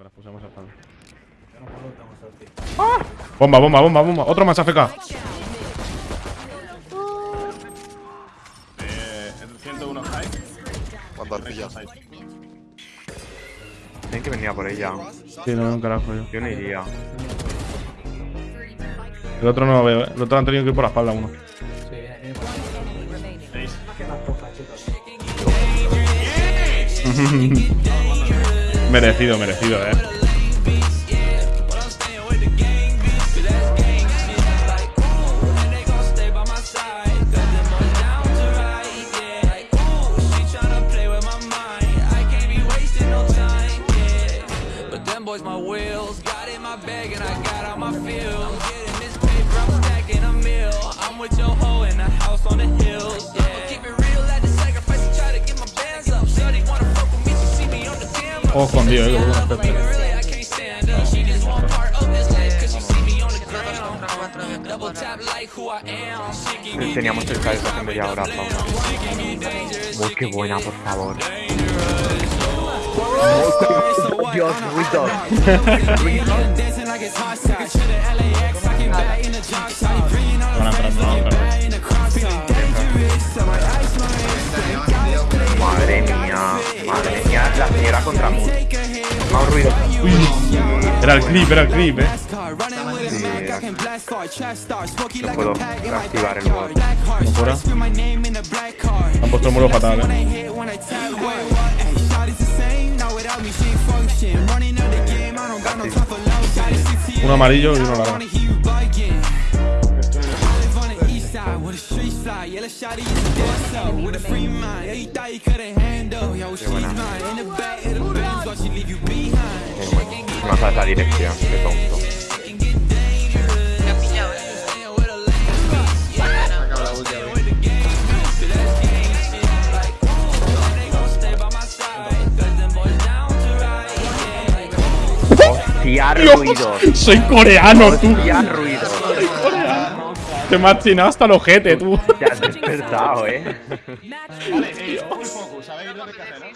Cuando las pusemos al final. Bomba, bomba, bomba, bomba. Otro más AFK. Eh, el 101 high. Cuando has pillado. Tienen que venir a por ella. Sí, no veo un carajo yo. Yo no iría. El otro no lo veo, ¿eh? El otro han tenido que ir por la espalda uno. merecido, merecido, eh. My wheels Got in my bag and I got out my field I'm getting this paper, I'm stacking I'm Och om det gör det bättre. Teniamo cercato quando gli avrà fatto. Che buona, per. Dios, we dog. Contra Moon. Take a hit. Más ruido. Era el clip, era el clip, eh. Smoky No puedo activar el black car. Han puesto el muro fatal, eh. I hit, when I tap, wait, No sabes la dirección, qué tonto. Me ha pillado, eh. Hostia, ruidos. Soy coreano, tú. Hostia, ruidos. Te me has chinado hasta el ojete, tú. Te has despertado, eh. Vale, eh, full focus. ¿Sabéis lo que hay que hacer, no?